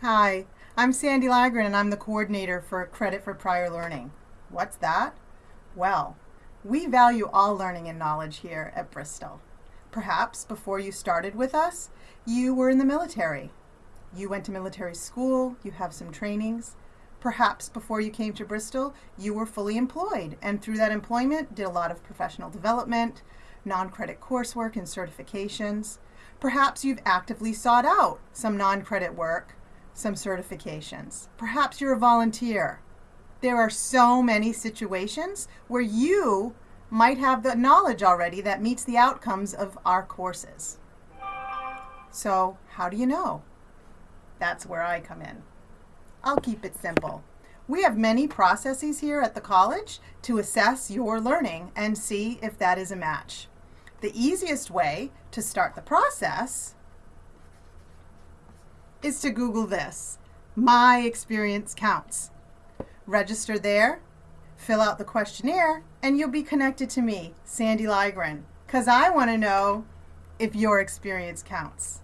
Hi, I'm Sandy Lagren and I'm the coordinator for Credit for Prior Learning. What's that? Well, we value all learning and knowledge here at Bristol. Perhaps before you started with us, you were in the military. You went to military school, you have some trainings. Perhaps before you came to Bristol, you were fully employed and through that employment did a lot of professional development, non-credit coursework and certifications. Perhaps you've actively sought out some non-credit work some certifications. Perhaps you're a volunteer. There are so many situations where you might have the knowledge already that meets the outcomes of our courses. So how do you know? That's where I come in. I'll keep it simple. We have many processes here at the college to assess your learning and see if that is a match. The easiest way to start the process is to Google this. My experience counts. Register there, fill out the questionnaire, and you'll be connected to me, Sandy Lygren, because I want to know if your experience counts.